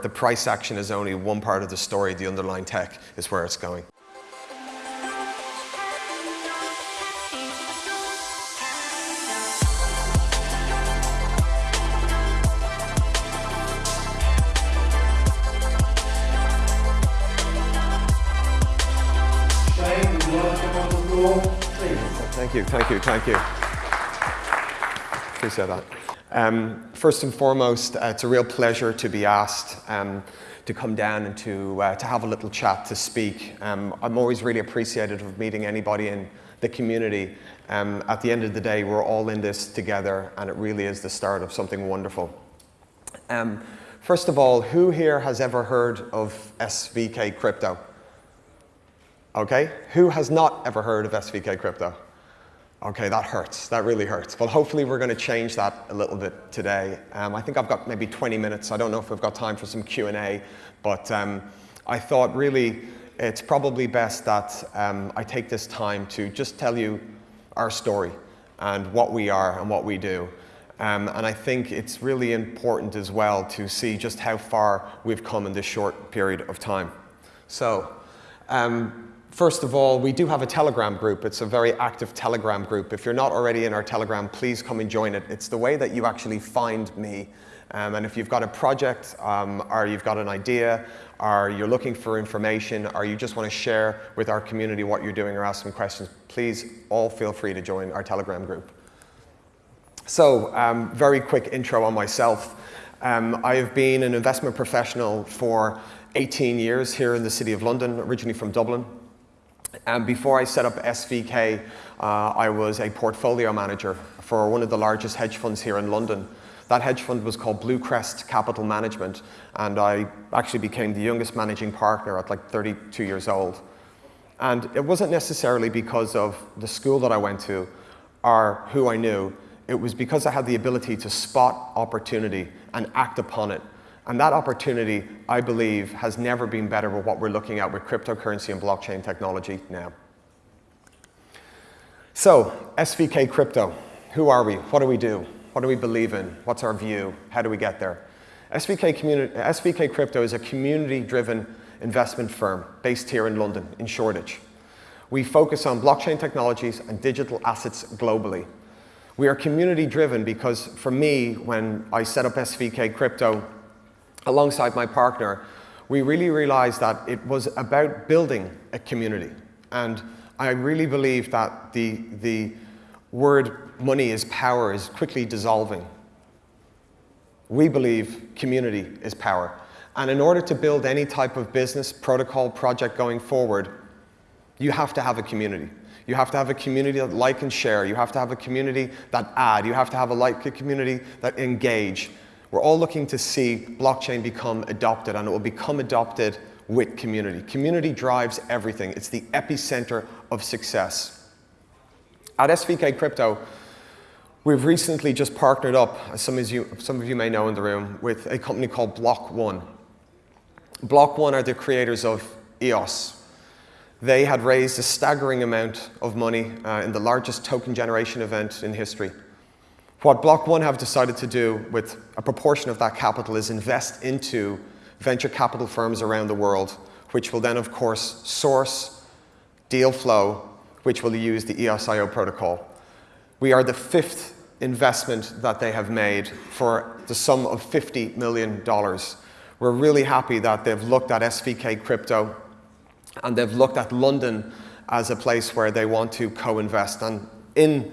The price action is only one part of the story. The underlying tech is where it's going. Thank you, thank you, thank you. Appreciate that. Um, first and foremost, uh, it's a real pleasure to be asked um, to come down and to, uh, to have a little chat, to speak. Um, I'm always really appreciative of meeting anybody in the community. Um, at the end of the day, we're all in this together and it really is the start of something wonderful. Um, first of all, who here has ever heard of SVK Crypto? Okay, who has not ever heard of SVK Crypto? Okay, that hurts. That really hurts. Well, hopefully we're going to change that a little bit today. Um, I think I've got maybe 20 minutes. I don't know if we've got time for some Q&A, but um, I thought really it's probably best that um, I take this time to just tell you our story and what we are and what we do. Um, and I think it's really important as well to see just how far we've come in this short period of time. So, um, First of all, we do have a Telegram group. It's a very active Telegram group. If you're not already in our Telegram, please come and join it. It's the way that you actually find me. Um, and if you've got a project, um, or you've got an idea, or you're looking for information, or you just want to share with our community what you're doing or ask some questions, please all feel free to join our Telegram group. So, um, very quick intro on myself. Um, I have been an investment professional for 18 years here in the City of London, originally from Dublin. And before I set up SVK, uh, I was a portfolio manager for one of the largest hedge funds here in London. That hedge fund was called Bluecrest Capital Management, and I actually became the youngest managing partner at like 32 years old. And it wasn't necessarily because of the school that I went to or who I knew. It was because I had the ability to spot opportunity and act upon it and that opportunity, I believe, has never been better with what we're looking at with cryptocurrency and blockchain technology now. So, SVK Crypto, who are we? What do we do? What do we believe in? What's our view? How do we get there? SVK, SVK Crypto is a community-driven investment firm based here in London, in Shoreditch. We focus on blockchain technologies and digital assets globally. We are community-driven because for me, when I set up SVK Crypto alongside my partner, we really realized that it was about building a community. And I really believe that the, the word money is power is quickly dissolving. We believe community is power. And in order to build any type of business, protocol, project going forward, you have to have a community. You have to have a community that like and share. You have to have a community that add. You have to have a like a community that engage. We're all looking to see blockchain become adopted and it will become adopted with community. Community drives everything. It's the epicenter of success. At SVK Crypto, we've recently just partnered up, as some of you, some of you may know in the room, with a company called Block One. Block One are the creators of EOS. They had raised a staggering amount of money uh, in the largest token generation event in history. What Block One have decided to do with a proportion of that capital is invest into venture capital firms around the world, which will then, of course, source deal flow, which will use the EOS.IO protocol. We are the fifth investment that they have made for the sum of $50 million. We're really happy that they've looked at SVK Crypto and they've looked at London as a place where they want to co-invest. And in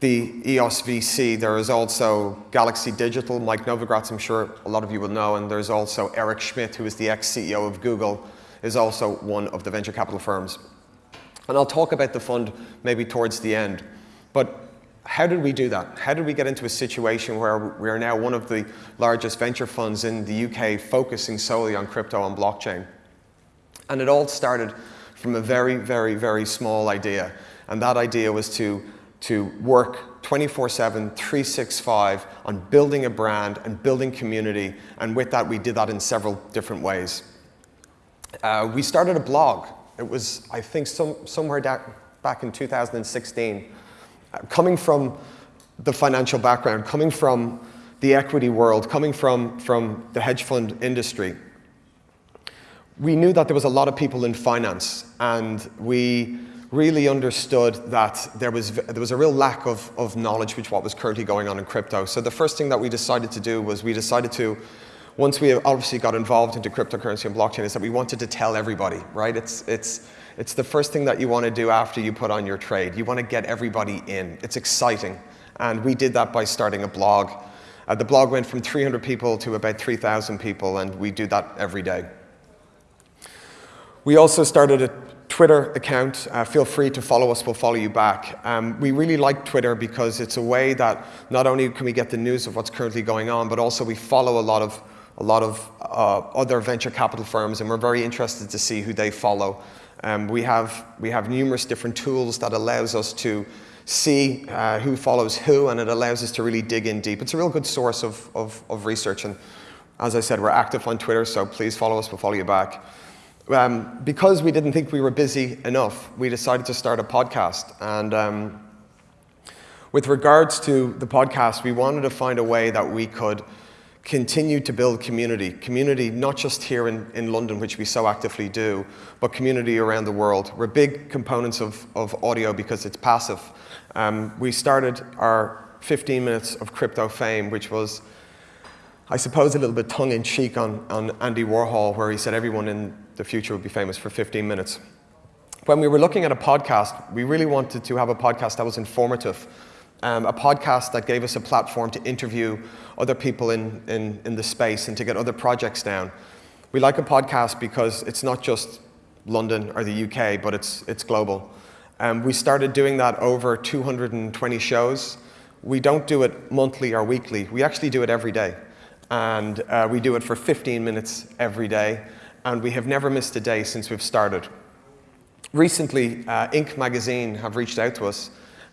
the EOS VC, there is also Galaxy Digital, Mike Novogratz, I'm sure a lot of you will know, and there's also Eric Schmidt, who is the ex-CEO of Google, is also one of the venture capital firms. And I'll talk about the fund maybe towards the end. But how did we do that? How did we get into a situation where we are now one of the largest venture funds in the UK focusing solely on crypto and blockchain? And it all started from a very, very, very small idea. And that idea was to to work 24-7, 365 on building a brand and building community. And with that, we did that in several different ways. Uh, we started a blog. It was, I think, some, somewhere back in 2016. Uh, coming from the financial background, coming from the equity world, coming from, from the hedge fund industry, we knew that there was a lot of people in finance, and we really understood that there was, there was a real lack of, of knowledge which what was currently going on in crypto. So the first thing that we decided to do was we decided to, once we obviously got involved into cryptocurrency and blockchain, is that we wanted to tell everybody, right? It's, it's, it's the first thing that you want to do after you put on your trade. You want to get everybody in. It's exciting. And we did that by starting a blog. Uh, the blog went from 300 people to about 3,000 people, and we do that every day. We also started a Twitter account. Uh, feel free to follow us, we'll follow you back. Um, we really like Twitter because it's a way that not only can we get the news of what's currently going on, but also we follow a lot of, a lot of uh, other venture capital firms, and we're very interested to see who they follow. Um, we, have, we have numerous different tools that allows us to see uh, who follows who, and it allows us to really dig in deep. It's a real good source of, of, of research, and as I said, we're active on Twitter, so please follow us, we'll follow you back. Um, because we didn't think we were busy enough, we decided to start a podcast. And um, with regards to the podcast, we wanted to find a way that we could continue to build community. Community not just here in, in London, which we so actively do, but community around the world. We're big components of, of audio because it's passive. Um, we started our 15 minutes of crypto fame, which was, I suppose, a little bit tongue-in-cheek on, on Andy Warhol, where he said everyone in the future would be famous for 15 minutes. When we were looking at a podcast, we really wanted to have a podcast that was informative, um, a podcast that gave us a platform to interview other people in, in, in the space and to get other projects down. We like a podcast because it's not just London or the UK, but it's, it's global. Um, we started doing that over 220 shows. We don't do it monthly or weekly. We actually do it every day. And uh, we do it for 15 minutes every day. And we have never missed a day since we've started. Recently, uh, Inc. magazine have reached out to us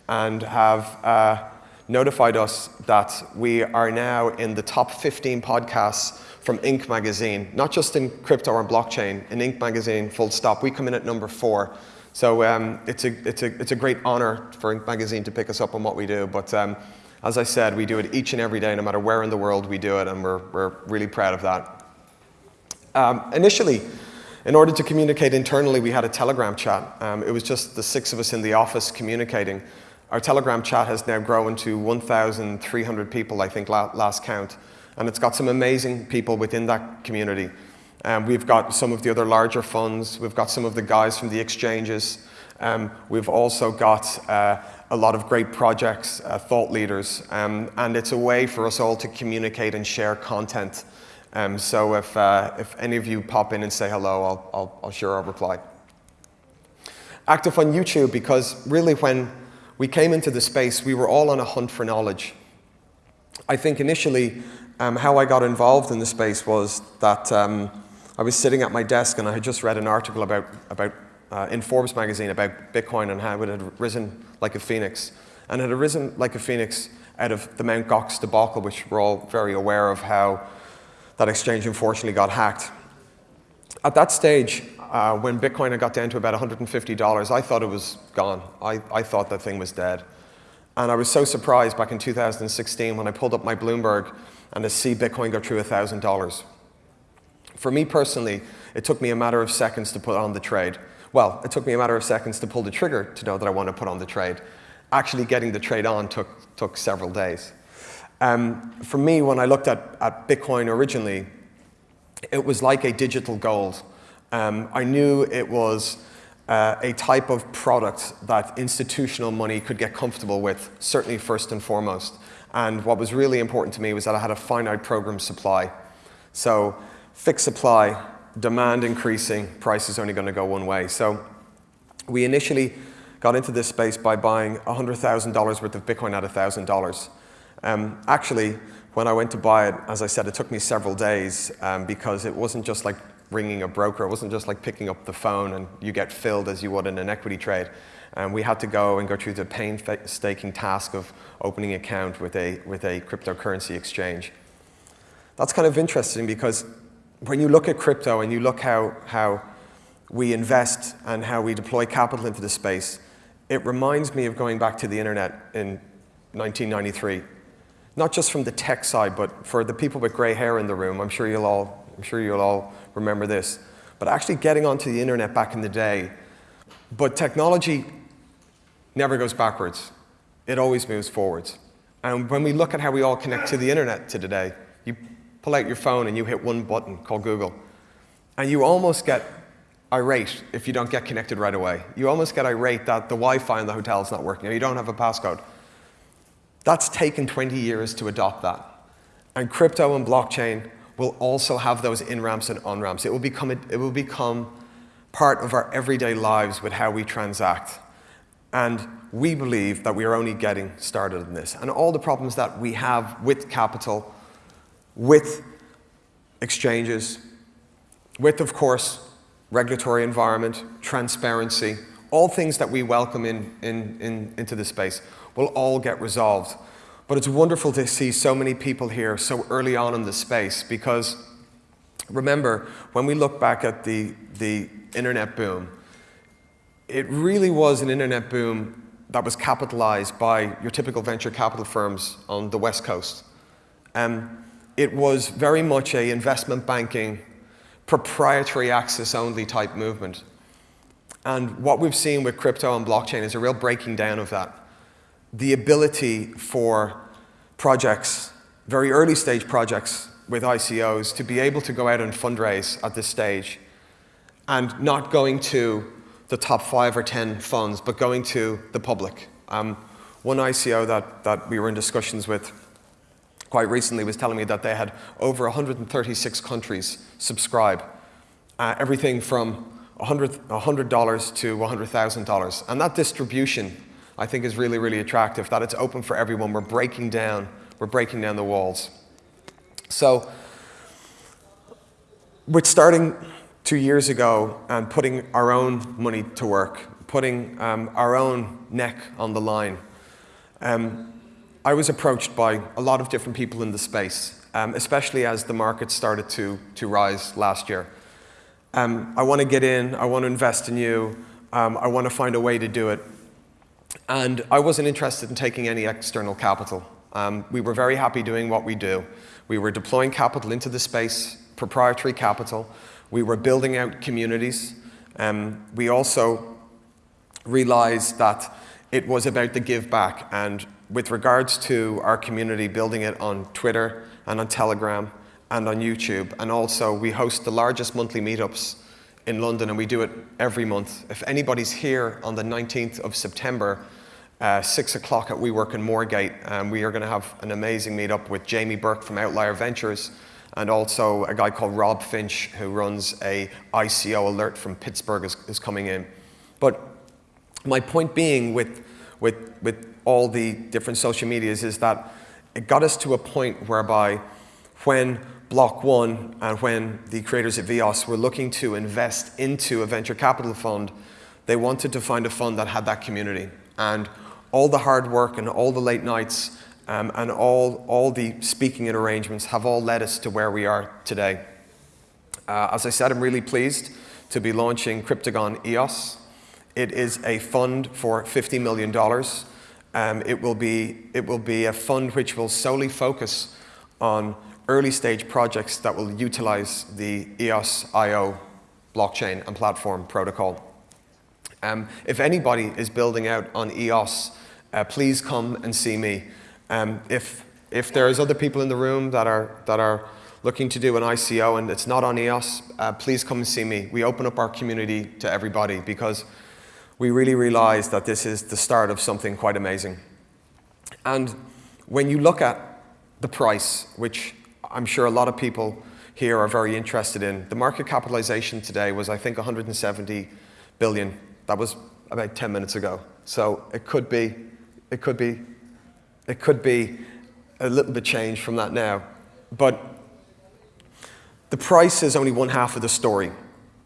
and have uh, notified us that we are now in the top 15 podcasts from Inc. magazine, not just in crypto and blockchain, in Inc. magazine, full stop. We come in at number four. So um, it's, a, it's, a, it's a great honor for Inc. magazine to pick us up on what we do. But um, as I said, we do it each and every day, no matter where in the world we do it, and we're, we're really proud of that. Um, initially, in order to communicate internally, we had a Telegram chat. Um, it was just the six of us in the office communicating. Our Telegram chat has now grown to 1,300 people, I think, last count. And it's got some amazing people within that community. Um, we've got some of the other larger funds. We've got some of the guys from the exchanges. Um, we've also got uh, a lot of great projects, uh, thought leaders. Um, and it's a way for us all to communicate and share content. Um, so if, uh, if any of you pop in and say hello, I'll, I'll, I'll sure I'll reply. Active on YouTube because really when we came into the space, we were all on a hunt for knowledge. I think initially, um, how I got involved in the space was that um, I was sitting at my desk and I had just read an article about, about uh, in Forbes magazine about Bitcoin and how it had risen like a phoenix. And it had risen like a phoenix out of the Mt. Gox debacle, which we're all very aware of how that exchange unfortunately got hacked. At that stage, uh, when Bitcoin had got down to about $150, I thought it was gone. I, I thought that thing was dead. And I was so surprised back in 2016 when I pulled up my Bloomberg and to see Bitcoin go through $1,000. For me personally, it took me a matter of seconds to put on the trade. Well, it took me a matter of seconds to pull the trigger to know that I want to put on the trade. Actually getting the trade on took, took several days. Um, for me, when I looked at, at Bitcoin originally, it was like a digital gold. Um, I knew it was uh, a type of product that institutional money could get comfortable with, certainly first and foremost. And what was really important to me was that I had a finite program supply. So fixed supply, demand increasing, price is only going to go one way. So we initially got into this space by buying $100,000 worth of Bitcoin at $1,000. Um, actually, when I went to buy it, as I said, it took me several days um, because it wasn't just like ringing a broker. It wasn't just like picking up the phone and you get filled as you would in an equity trade. And we had to go and go through the painstaking task of opening an account with a, with a cryptocurrency exchange. That's kind of interesting because when you look at crypto and you look how, how we invest and how we deploy capital into the space, it reminds me of going back to the internet in 1993. Not just from the tech side, but for the people with gray hair in the room, I'm sure you'll all, I'm sure you'll all remember this, but actually getting onto the internet back in the day. But technology never goes backwards. It always moves forwards. And when we look at how we all connect to the internet to today, you pull out your phone and you hit one button called Google. And you almost get irate if you don't get connected right away. You almost get irate that the Wi-Fi in the hotel is not working or you don't have a passcode. That's taken 20 years to adopt that. And crypto and blockchain will also have those in-ramps and on-ramps. It will become, it will become part of our everyday lives with how we transact. And we believe that we are only getting started in this. And all the problems that we have with capital, with exchanges, with, of course, regulatory environment, transparency, all things that we welcome in, in, in, into the space will all get resolved. But it's wonderful to see so many people here so early on in the space because remember, when we look back at the, the internet boom, it really was an internet boom that was capitalized by your typical venture capital firms on the West Coast. Um, it was very much a investment banking, proprietary access only type movement. And what we've seen with crypto and blockchain is a real breaking down of that. The ability for projects, very early stage projects with ICOs, to be able to go out and fundraise at this stage and not going to the top five or 10 funds, but going to the public. Um, one ICO that, that we were in discussions with quite recently was telling me that they had over 136 countries subscribe. Uh, everything from $100, $100 to $100,000. And that distribution, I think, is really, really attractive, that it's open for everyone. We're breaking down, we're breaking down the walls. So, with starting two years ago and putting our own money to work, putting um, our own neck on the line. Um, I was approached by a lot of different people in the space, um, especially as the market started to, to rise last year. Um, I want to get in, I want to invest in you, um, I want to find a way to do it. And I wasn't interested in taking any external capital. Um, we were very happy doing what we do. We were deploying capital into the space, proprietary capital, we were building out communities. Um, we also realized that it was about the give back. And with regards to our community, building it on Twitter and on Telegram and on YouTube. And also, we host the largest monthly meetups in London, and we do it every month. If anybody's here on the 19th of September, uh, 6 o'clock at WeWork in Moorgate, um, we are going to have an amazing meetup with Jamie Burke from Outlier Ventures, and also a guy called Rob Finch who runs a ICO alert from Pittsburgh is, is coming in. But my point being with, with, with all the different social medias is that it got us to a point whereby when Block One and when the creators at EOS were looking to invest into a venture capital fund, they wanted to find a fund that had that community. And all the hard work and all the late nights um, and all, all the speaking and arrangements have all led us to where we are today. Uh, as I said, I'm really pleased to be launching Cryptagon EOS. It is a fund for $50 million. Um, it, will be, it will be a fund which will solely focus on early stage projects that will utilize the EOS IO blockchain and platform protocol. Um, if anybody is building out on EOS, uh, please come and see me. Um, if, if there's other people in the room that are, that are looking to do an ICO and it's not on EOS, uh, please come and see me. We open up our community to everybody because we really realize that this is the start of something quite amazing. And when you look at the price, which I'm sure a lot of people here are very interested in, the market capitalization today was, I think, 170 billion. That was about 10 minutes ago. So it could be, it could be it could be a little bit changed from that now. But the price is only one half of the story.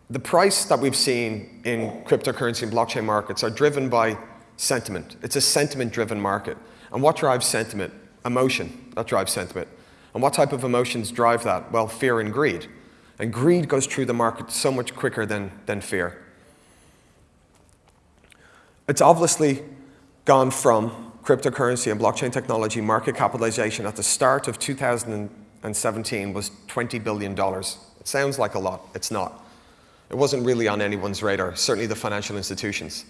The price that we've seen in cryptocurrency and blockchain markets are driven by sentiment. It's a sentiment-driven market. And what drives sentiment? Emotion. That drives sentiment. And what type of emotions drive that? Well, fear and greed. And greed goes through the market so much quicker than, than fear. It's obviously gone from cryptocurrency and blockchain technology market capitalization at the start of 2017 was $20 billion. It sounds like a lot, it's not. It wasn't really on anyone's radar, certainly the financial institutions.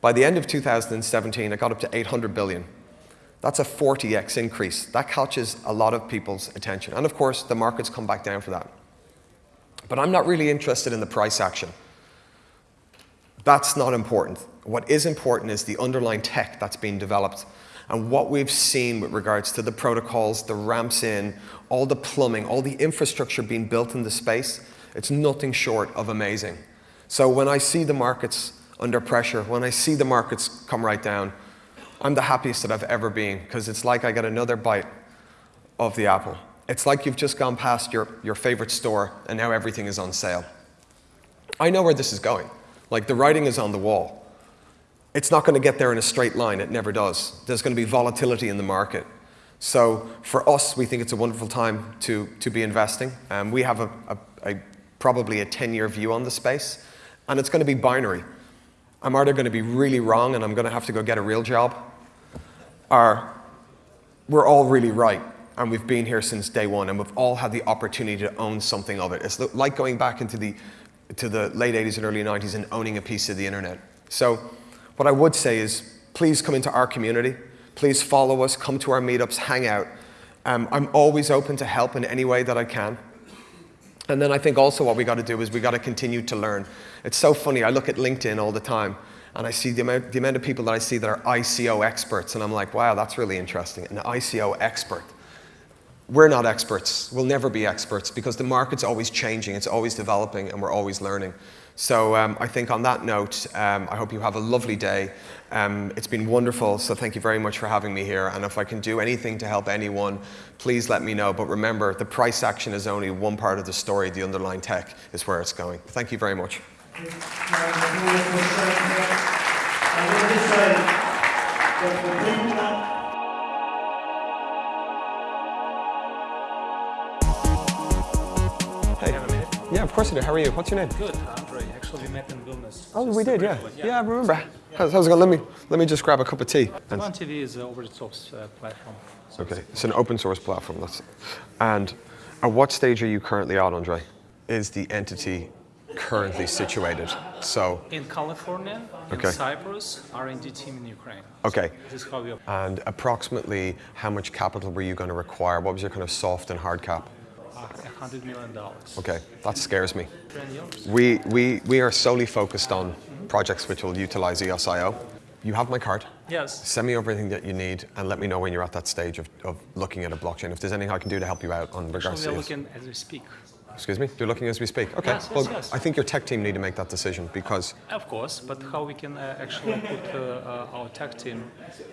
By the end of 2017, it got up to 800 billion. That's a 40x increase. That catches a lot of people's attention. And of course, the markets come back down for that. But I'm not really interested in the price action. That's not important. What is important is the underlying tech that's being developed and what we've seen with regards to the protocols, the ramps in, all the plumbing, all the infrastructure being built in the space, it's nothing short of amazing. So when I see the markets under pressure, when I see the markets come right down, I'm the happiest that I've ever been because it's like I get another bite of the apple. It's like you've just gone past your, your favorite store and now everything is on sale. I know where this is going. Like the writing is on the wall. It's not going to get there in a straight line. It never does. There's going to be volatility in the market. So for us, we think it's a wonderful time to, to be investing. Um, we have a, a, a probably a 10-year view on the space, and it's going to be binary. I'm either going to be really wrong and I'm going to have to go get a real job, or we're all really right and we've been here since day one and we've all had the opportunity to own something of it. It's like going back into the to the late 80s and early 90s and owning a piece of the internet. So what I would say is please come into our community. Please follow us, come to our meetups, hang out. Um, I'm always open to help in any way that I can. And then I think also what we got to do is we got to continue to learn. It's so funny, I look at LinkedIn all the time and I see the amount, the amount of people that I see that are ICO experts and I'm like, wow, that's really interesting, an ICO expert. We're not experts. We'll never be experts because the market's always changing, it's always developing, and we're always learning. So um, I think on that note, um, I hope you have a lovely day. Um, it's been wonderful, so thank you very much for having me here. And if I can do anything to help anyone, please let me know. But remember, the price action is only one part of the story. The underlying tech is where it's going. Thank you very much. Of course I do. How are you? What's your name? Good, Andre. Actually, we met in Vilnius. Oh, we did, yeah. Yeah, I remember. How's, how's it going? Let me, let me just grab a cup of tea. And- One TV is an over-the-top uh, platform. So Okay, it's an open source platform. That's, and at what stage are you currently at, Andre? Is the entity currently situated? So, In California, Okay. in Cyprus, R&D team in Ukraine. okay. This is how we operate. And approximately how much capital were you going to require? What was your kind of soft and hard cap? Uh, $100 million. Okay, that scares me. We, we, we are solely focused on projects which will utilize EOS IO. You have my card. Yes. Send me everything that you need and let me know when you're at that stage of, of looking at a blockchain. If there's anything I can do to help you out on regards Actually, we are looking as we speak. Excuse me? You're looking as we speak? Okay. Yes, yes, well, yes. I think your tech team need to make that decision because Of course, but how we can uh, actually put uh, uh, our tech team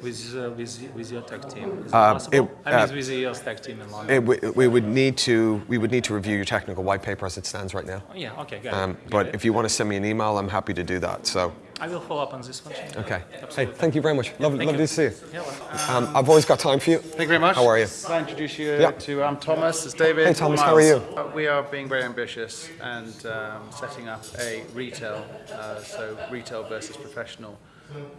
with, uh, with, with your tech team? Is it possible? it- I mean, uh, with the EOS tech team in London. it, we, we would need to we would need to review your technical white paper as it stands right now. Oh, yeah, okay, got Um, it. But if you want to send me an email, I'm happy to do that. So, I will follow up on this one. okay. Hey, thank you very much. Lovely, lovely you. to see you. Yeah, well, Um, I've always got time for you. Thank you very much. How are you? Can I introduce you Yeah. to um, Thomas? It's David. Hey, Thomas, how are you? Uh, we are being very ambitious and um, setting up a retail, uh, so retail versus professional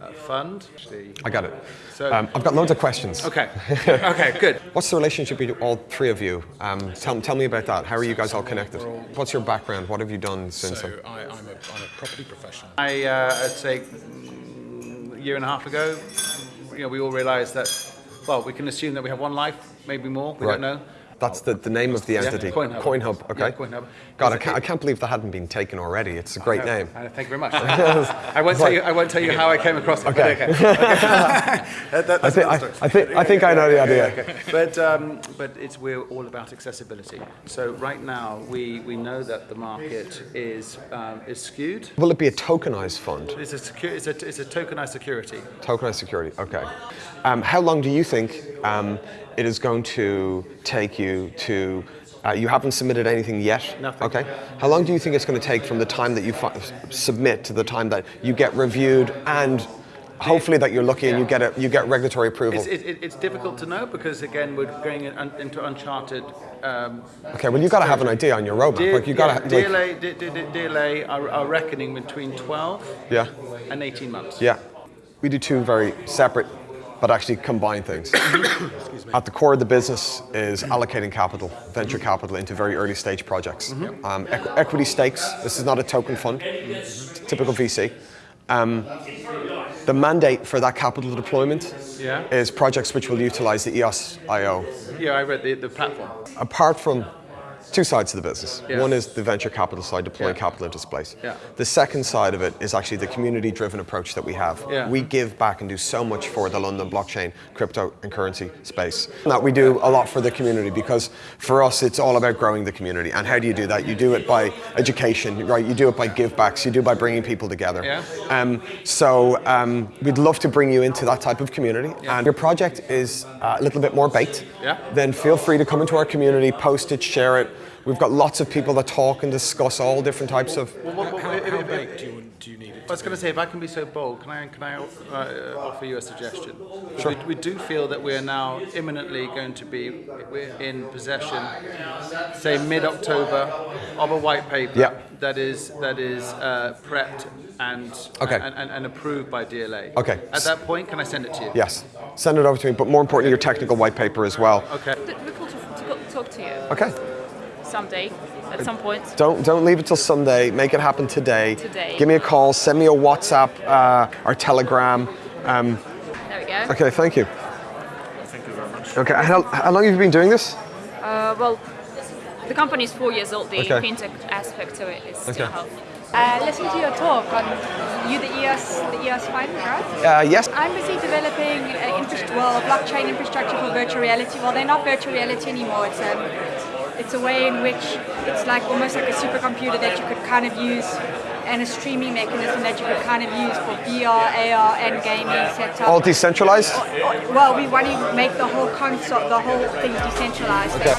uh, fund. Actually, I got it. So- Um, I've got loads of questions. okay. okay, good. What's the relationship between all three of you? Um, tell, tell me about that. How are you guys all connected? What's your background? What have you done since? So I, I'm, a, I'm a property professional. I, uh, I'd say mm, a year and a half ago, you know, we all realised that, well, we can assume that we have one life, maybe more. We Right. don't know. That's the, the name of the entity. CoinHub. CoinHub, okay. Yeah, CoinHub. God, I can't, I can't believe that hadn't been taken already. It's a great No, name. uh, thank you very much. I won't tell you. I won't tell you how I came across it. but Okay. okay. That- that- I think, I. I, think, I think I know the idea. Okay. But um, but it's we're all about accessibility. So right now we, we know that the market is um, is skewed. Will it be a tokenized fund? It's a secu- it's a it's a tokenized security. Tokenized security, okay. Um, how long do you think um, it is going to take you to? Uh, you haven't submitted anything yet. Nothing. Okay. How long do you think it's going to take from the time that you fi- submit to the time that you get reviewed and hopefully that you're lucky and you get a, you get regulatory approval? It's, it, it- it's difficult to know because again we're going in, un, into uncharted. Um, okay. Well, you've got to have an idea on your roadmap. like you got yeah, to. Like, DLA are, are reckoning between 12 yeah. and 18 months. Yeah. We do two very separate but actually combine things. At the core of the business is allocating capital, venture capital, into very early stage projects. Um, equ- equity stakes. This is not a token fund. It's a typical VC. Um, the mandate for that capital deployment Yeah. is projects which will utilize the EOS IO. Yeah, I read the, the platform. Apart from two sides to the business. Yeah. One is the venture capital side, deploying Yeah. capital into space. Yeah. The second side of it is actually the community-driven approach that we have. Yeah. We give back and do so much for the London blockchain, crypto, and currency space. That we do a lot for the community because for us it's all about growing the community. And how do you do that? You do it by education, right? You do it by give backs. You do it by bringing people together. Yeah. Um, so um, we'd love to bring you into that type of community. Yeah. And your project is uh, a little bit more baked. Yeah. Then feel free to come into our community, post it, share it. We've got lots of people that talk and discuss all different types of. What- what- How, if- how big do you, do you need it I was going to say, if I can be so bold, can I, can I uh, offer you a suggestion? We, we do feel that we are now imminently going to be we're in possession, say mid-October, of a white paper Yeah. that is that is uh, prepped and, Okay. and, and and approved by DLA. Okay. At that point, can I send it to you? Yes, send it over to me, but more importantly, your technical white paper as well. Okay. We're to, to talk to you Okay. Someday, at some point. Don't don't leave it till Sunday. Make it happen today. Today. Give me a call. Send me a WhatsApp uh, or Telegram. Um, There we go. okay, thank you. Thank you very much. Okay, how, how long have you been doing this? Uh, well, the company is four years old. The Okay. fintech aspect to it is still Okay. healthy. Uh, listen to your talk on you, the EOS, the EOS fund, right? Uh, yes. I'm busy developing uh, infra- well, a blockchain infrastructure for virtual reality. Well, they're not virtual reality anymore. It's um, it's a way in which it's like almost like a supercomputer that you could kind of use, and a streaming mechanism that you could kind of use for VR, AR, and gaming setup. All decentralized. well, we want to make the whole concept, the whole thing decentralized. Okay.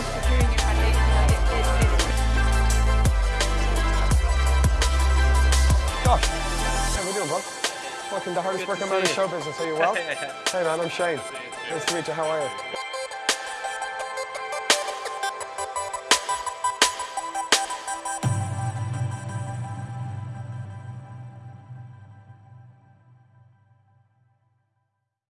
Josh, how we doing, bud? Fucking the hardest working man in show business. Are you well? Hey man, I'm Shane. Nice to meet you. How are you?